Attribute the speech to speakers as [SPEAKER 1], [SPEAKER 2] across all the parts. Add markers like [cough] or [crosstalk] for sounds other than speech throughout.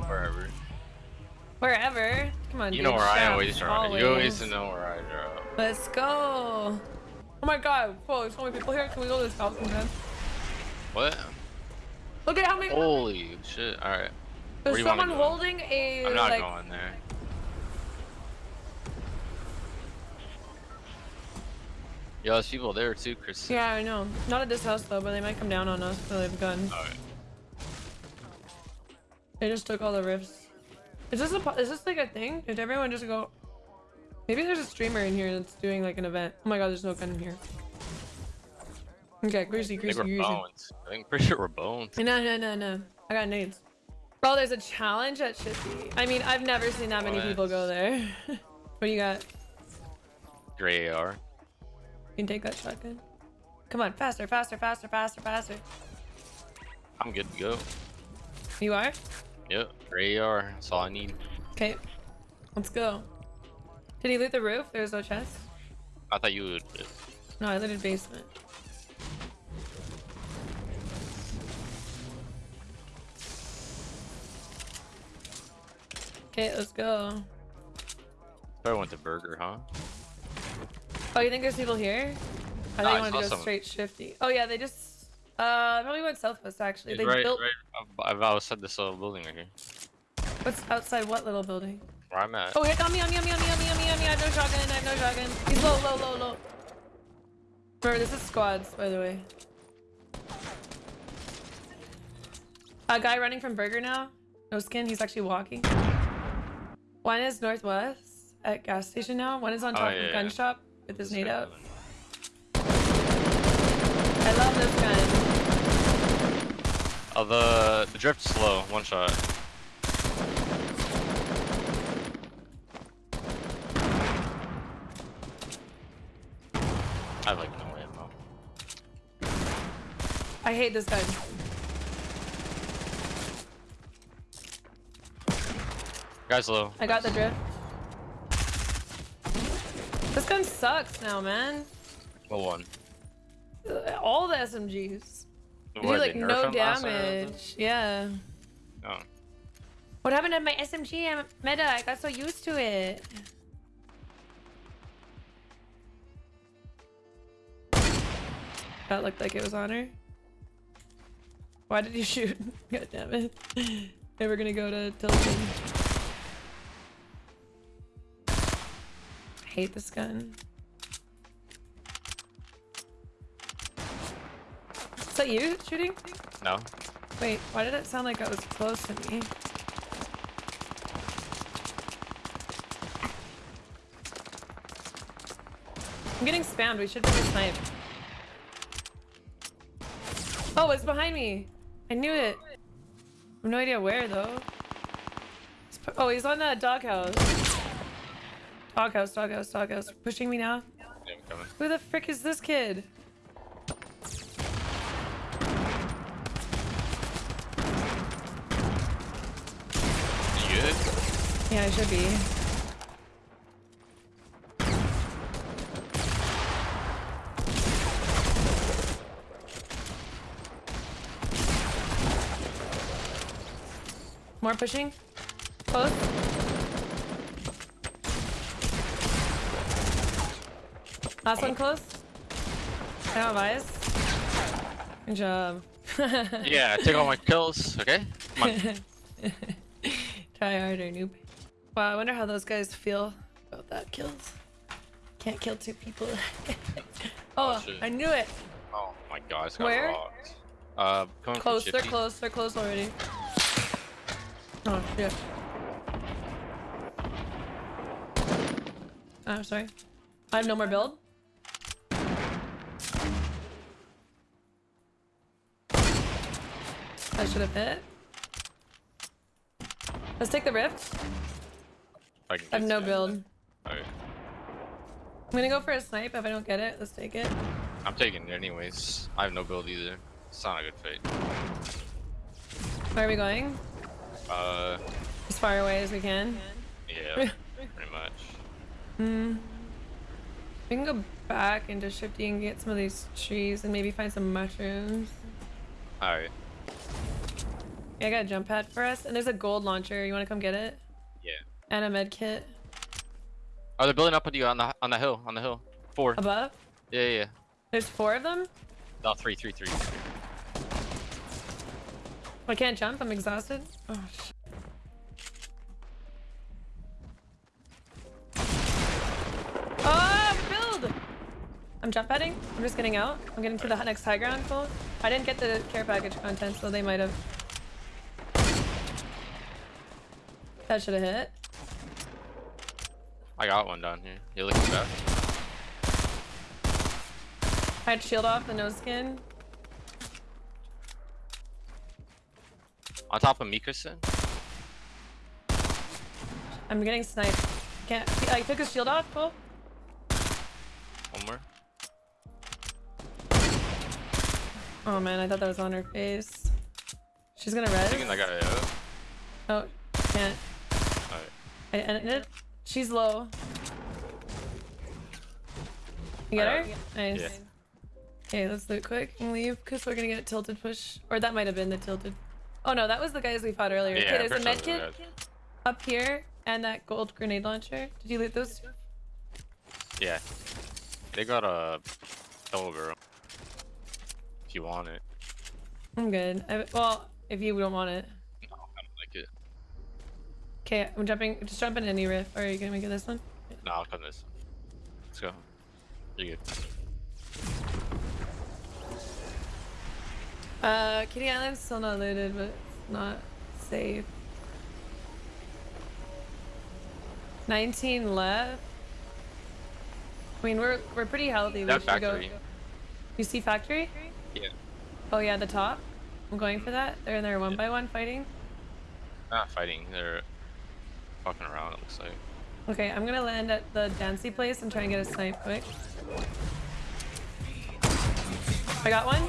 [SPEAKER 1] Wherever.
[SPEAKER 2] Wherever. Come on,
[SPEAKER 1] You
[SPEAKER 2] dude.
[SPEAKER 1] know where I
[SPEAKER 2] Shout,
[SPEAKER 1] always drop. You always know where I drop.
[SPEAKER 2] Let's go. Oh my god. Whoa, there's so many people here. Can we go to this house sometime?
[SPEAKER 1] What?
[SPEAKER 2] Look at how many.
[SPEAKER 1] Holy shit. Alright.
[SPEAKER 2] There's someone holding a
[SPEAKER 1] I'm not
[SPEAKER 2] like.
[SPEAKER 1] going there. Yo, there's people there too, Chris.
[SPEAKER 2] Yeah, I know. Not at this house though, but they might come down on us. So they have guns.
[SPEAKER 1] Alright.
[SPEAKER 2] They just took all the rifts. Is this a is this like a thing? Did everyone just go? Maybe there's a streamer in here that's doing like an event. Oh my god, there's no gun in here. Okay, greasy,
[SPEAKER 1] I think
[SPEAKER 2] greasy,
[SPEAKER 1] we're
[SPEAKER 2] greasy.
[SPEAKER 1] bones. I think pretty sure we're bones.
[SPEAKER 2] No, no, no, no. I got nades. Bro, there's a challenge at Shifty. I mean, I've never seen that many
[SPEAKER 1] What?
[SPEAKER 2] people go there. [laughs] what do you got?
[SPEAKER 1] Gray AR.
[SPEAKER 2] You can take that shotgun. Come on, faster, faster, faster, faster, faster.
[SPEAKER 1] I'm good to go.
[SPEAKER 2] You are?
[SPEAKER 1] Yep. Gray AR. That's all I need.
[SPEAKER 2] Okay. Let's go. Did he loot the roof? There's no chest?
[SPEAKER 1] I thought you would.
[SPEAKER 2] No, I looted basement. Okay, let's go.
[SPEAKER 1] Probably went to Burger, huh?
[SPEAKER 2] Oh, you think there's people here? I
[SPEAKER 1] No,
[SPEAKER 2] think
[SPEAKER 1] I
[SPEAKER 2] you wanted to go
[SPEAKER 1] some.
[SPEAKER 2] straight shifty. Oh yeah, they just uh probably went southwest actually.
[SPEAKER 1] It's
[SPEAKER 2] They
[SPEAKER 1] right,
[SPEAKER 2] built
[SPEAKER 1] right ab- outside this little building right here.
[SPEAKER 2] what's outside what little building?
[SPEAKER 1] Where I'm at.
[SPEAKER 2] Oh, hit on me, on me, on me, on me, on me, on me. I have no shotgun. I have no shotgun. He's low, low, low, low. Remember, this is squads, by the way. A guy running from Burger now. No skin. He's actually walking. One is northwest at gas station now. One is on
[SPEAKER 1] Oh,
[SPEAKER 2] top
[SPEAKER 1] yeah,
[SPEAKER 2] of
[SPEAKER 1] yeah.
[SPEAKER 2] gun shop with his
[SPEAKER 1] This
[SPEAKER 2] nade out. I love this gun.
[SPEAKER 1] Oh, the the drift's slow. One shot. I have like no ammo.
[SPEAKER 2] I hate this gun.
[SPEAKER 1] Guys low.
[SPEAKER 2] I got the drift. This gun sucks now, man.
[SPEAKER 1] Well, one.
[SPEAKER 2] All the SMGs. Do like no
[SPEAKER 1] him last time or something?
[SPEAKER 2] damage. Yeah.
[SPEAKER 1] Oh.
[SPEAKER 2] What happened to my SMG meta? I got so used to it. That looked like it was on her. Why did you [laughs] shoot? [laughs] God damn it. They were gonna go to Tilted. Hate this gun. Is that you shooting?
[SPEAKER 1] No.
[SPEAKER 2] Wait, why did it sound like it was close to me? I'm getting spammed. We should be snipe. Oh, it's behind me. I knew it. I have no idea where though. Oh, he's on the doghouse. Doghouse, doghouse, doghouse. Pushing me now.
[SPEAKER 1] Yeah, I'm coming.
[SPEAKER 2] Who the frick is this kid?
[SPEAKER 1] You good?
[SPEAKER 2] Yeah, I should be. More pushing. Close. Last one close. I don't have eyes. Good job. [laughs]
[SPEAKER 1] Yeah, take all my kills. Okay. Come on. [laughs]
[SPEAKER 2] Try harder, noob. Wow, I wonder how those guys feel about that kills. Can't kill two people. [laughs] oh,
[SPEAKER 1] shit.
[SPEAKER 2] I knew it.
[SPEAKER 1] Oh my god, it's got
[SPEAKER 2] Where?
[SPEAKER 1] rocked. Uh,
[SPEAKER 2] Close, they're close, they're close already. Oh shit. Oh, sorry. I have no more build. I should have hit. Let's take the rift.
[SPEAKER 1] I,
[SPEAKER 2] I have no build.
[SPEAKER 1] Alright.
[SPEAKER 2] I'm gonna go for a snipe. If I don't get it, let's take it.
[SPEAKER 1] I'm taking it anyways. I have no build either. It's not a good fate.
[SPEAKER 2] Where are we going?
[SPEAKER 1] Uh,
[SPEAKER 2] As far away as we can.
[SPEAKER 1] yeah, [laughs] pretty much.
[SPEAKER 2] Hmm. We can go back into Shifty and get some of these trees and maybe find some mushrooms.
[SPEAKER 1] Alright.
[SPEAKER 2] Yeah, I got a jump pad for us. And there's a gold launcher. You want to come get it?
[SPEAKER 1] Yeah.
[SPEAKER 2] And a med kit.
[SPEAKER 1] Oh, they're building up with you on the on the hill. On the hill. Four.
[SPEAKER 2] Above?
[SPEAKER 1] Yeah, yeah. yeah.
[SPEAKER 2] There's four of them?
[SPEAKER 1] No, three, three, three.
[SPEAKER 2] Oh, I can't jump. I'm exhausted. Oh, shit. Oh, build! I'm jump padding. I'm just getting out. I'm getting to the next high ground. Cool. I didn't get the care package content, so they might have. That should have hit.
[SPEAKER 1] I got one down here. You're looking back?
[SPEAKER 2] I had shield off the nose skin.
[SPEAKER 1] On top of Mikason?
[SPEAKER 2] I'm getting sniped. Can't. I took his shield off. Cool.
[SPEAKER 1] One more.
[SPEAKER 2] Oh man, I thought that was on her face. She's gonna
[SPEAKER 1] red.
[SPEAKER 2] res.
[SPEAKER 1] that guy out.
[SPEAKER 2] Oh, can't. I it. She's low. You get her? Nice.
[SPEAKER 1] Yeah.
[SPEAKER 2] Okay, let's loot quick and leave because we're gonna get a tilted push. Or that might have been the tilted. Oh no, that was the guys we fought earlier.
[SPEAKER 1] Yeah,
[SPEAKER 2] okay, there's a med kit up here and that gold grenade launcher. Did you loot those? two?
[SPEAKER 1] Yeah. They got a double barrel. If you want it.
[SPEAKER 2] I'm good. I, well, if you don't want it.
[SPEAKER 1] No, I don't like it.
[SPEAKER 2] Okay, I'm jumping. Just jump in any rift. Are you gonna make it this one?
[SPEAKER 1] No, I'll come this. Let's go. You're good.
[SPEAKER 2] Uh, Kitty Island's still not looted, but it's not safe. 19 left. I mean, we're we're pretty healthy. We
[SPEAKER 1] That
[SPEAKER 2] should
[SPEAKER 1] factory.
[SPEAKER 2] go. You see factory?
[SPEAKER 1] Yeah.
[SPEAKER 2] Oh yeah, the top. I'm going for that. They're in there one by one fighting.
[SPEAKER 1] Not fighting. They're fucking around, it looks like.
[SPEAKER 2] Okay, I'm gonna land at the Dancy place and try and get a snipe quick. I got one.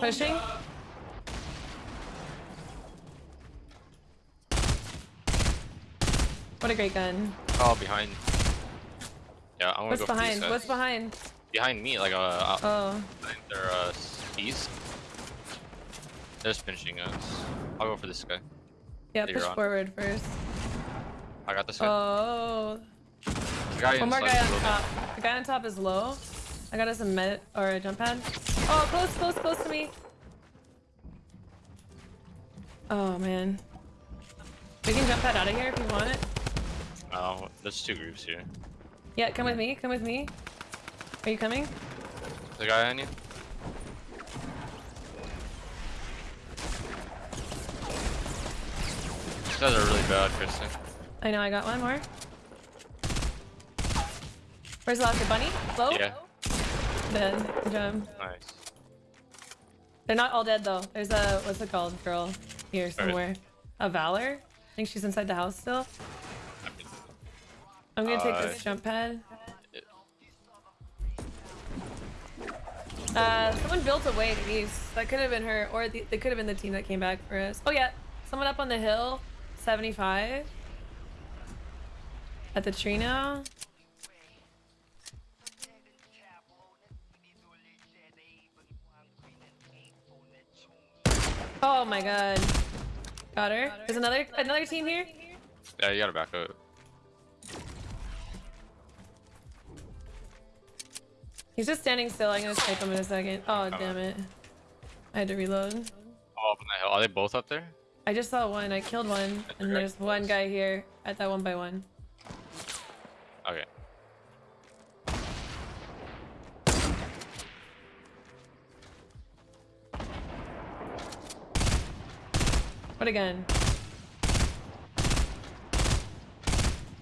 [SPEAKER 2] Pushing. What a great gun.
[SPEAKER 1] Oh, behind. Yeah, I want
[SPEAKER 2] What's
[SPEAKER 1] to go
[SPEAKER 2] behind? What's behind?
[SPEAKER 1] behind me? Like, uh
[SPEAKER 2] Oh,
[SPEAKER 1] they're, uh, east. They're just finishing us. I'll go for this guy.
[SPEAKER 2] yeah,
[SPEAKER 1] Later
[SPEAKER 2] push
[SPEAKER 1] on.
[SPEAKER 2] forward first.
[SPEAKER 1] I got this guy.
[SPEAKER 2] Oh,
[SPEAKER 1] the guy
[SPEAKER 2] one more guy on top. The guy on top is low. I got us a med or a jump pad. Oh, close, close, close to me. Oh man. We can jump pad out of here if you want it.
[SPEAKER 1] Oh, there's two groups here.
[SPEAKER 2] Yeah, come with me. Come with me. Are you coming?
[SPEAKER 1] The guy on you? Guys are really bad, Kristen.
[SPEAKER 2] I know. I got one more. Where's the locker bunny? Low.
[SPEAKER 1] Yeah,
[SPEAKER 2] Dead. Good job.
[SPEAKER 1] nice.
[SPEAKER 2] They're not all dead though. There's a what's it called? Girl here somewhere. A Valor. I think she's inside the house still. I'm gonna take this
[SPEAKER 1] Uh,
[SPEAKER 2] jump pad. Uh, someone built a way to east. That could have been her, or the, they could have been the team that came back for us. Oh yeah, someone up on the hill, 75. At the tree now. Oh my god. Got her. There's another another team here.
[SPEAKER 1] Yeah, you gotta back up.
[SPEAKER 2] He's just standing still. I'm gonna snipe him in a second. Oh damn it. I had to reload.
[SPEAKER 1] Oh, up on hill. Are they both up there?
[SPEAKER 2] I just saw one. I killed one, and there's one guy here at that one by one.
[SPEAKER 1] Okay.
[SPEAKER 2] What again?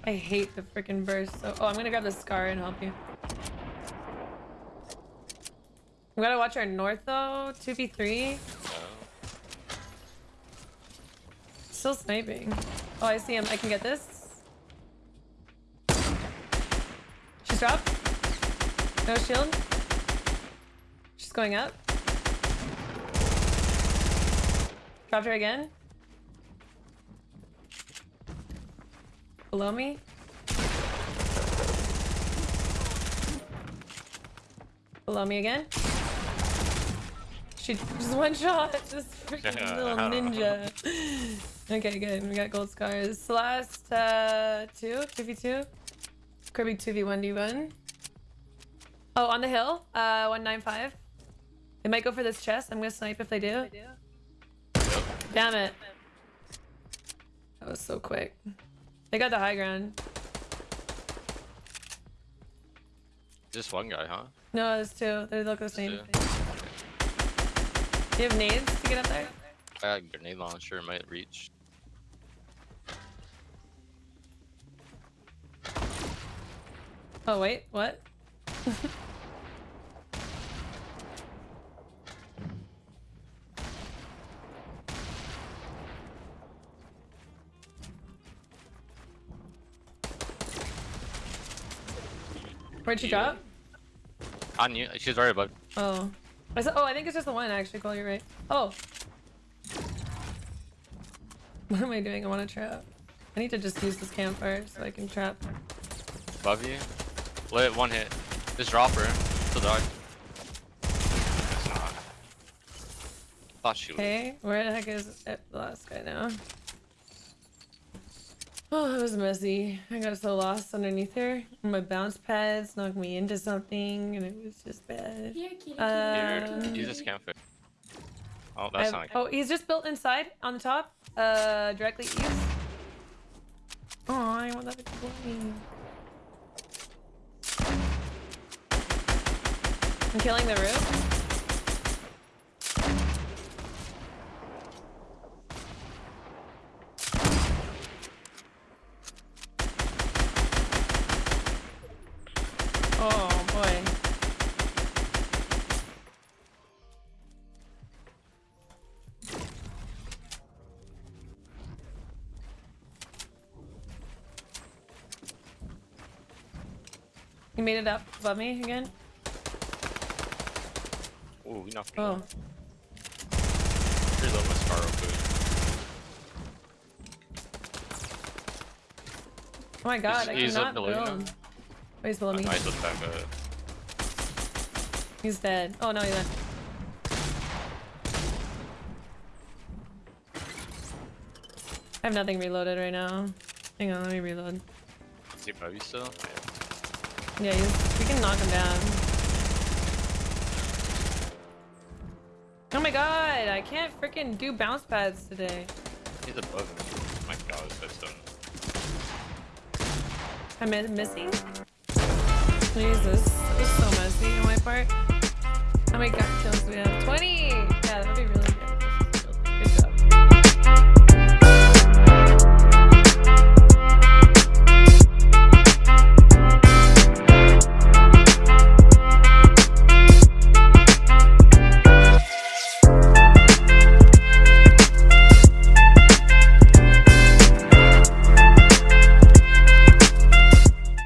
[SPEAKER 2] I hate the freaking burst. So, oh, I'm gonna grab the scar and help you. We gotta watch our north though. 2v3.
[SPEAKER 1] Uh,
[SPEAKER 2] Still sniping. Oh, I see him. I can get this. She's dropped. No shield. She's going up. Dropped her again. below me. Below me again. She just one shot. This freaking [laughs] little ninja. [laughs] okay, good. We got gold scars. Last uh, two, two v two. Kirby two v one d one. Oh, on the hill. Uh, one nine five. They might go for this chest. I'm gonna snipe if they do. Damn it. That was so quick. They got the high ground.
[SPEAKER 1] Just one guy, huh?
[SPEAKER 2] No, there's two. They look the same.
[SPEAKER 1] two.
[SPEAKER 2] Do you have nades to get up there?
[SPEAKER 1] I got a grenade launcher might reach.
[SPEAKER 2] Oh wait, what? Where'd she drop?
[SPEAKER 1] On you. She's right above.
[SPEAKER 2] Oh. I said, oh, I think it's just the one actually, Cole, you're right. Oh. [laughs] What am I doing? I want to trap. I need to just use this campfire so I can trap.
[SPEAKER 1] Above you. Lit one hit. Just drop her. Still dog. It's not. Thought she was.
[SPEAKER 2] Okay, where the heck is the last guy now? Oh, it was messy. I got so lost underneath her. My bounce pads knocked me into something, and it was just bad.
[SPEAKER 3] Here, kitty, kitty.
[SPEAKER 2] Uh,
[SPEAKER 1] Dude, use this campfire. Oh,
[SPEAKER 2] I
[SPEAKER 1] that's
[SPEAKER 2] have-
[SPEAKER 1] not like
[SPEAKER 2] oh, he's just built inside on the top, uh, directly east. Oh, I want that to blow me. I'm killing the roof. Oh boy. You made it up above me again?
[SPEAKER 1] Ooh, we knocked me.
[SPEAKER 2] Oh.
[SPEAKER 1] Oh. Reload my Scar real quick.
[SPEAKER 2] Oh my god,
[SPEAKER 1] He's-
[SPEAKER 2] I
[SPEAKER 1] he's
[SPEAKER 2] cannot
[SPEAKER 1] below you now.
[SPEAKER 2] Oh, he's below me.
[SPEAKER 1] Just back up.
[SPEAKER 2] He's dead. Oh no, he went. I have nothing reloaded right now. Hang on, let me reload.
[SPEAKER 1] Is he above you still? Yeah.
[SPEAKER 2] Yeah, he's, we can knock him down. My god, I can't freaking do bounce pads today.
[SPEAKER 1] He's above me. Oh my god, guy's done.
[SPEAKER 2] I'm mi- missing? Jesus, this is so messy on my part. How many kills do we have? 20!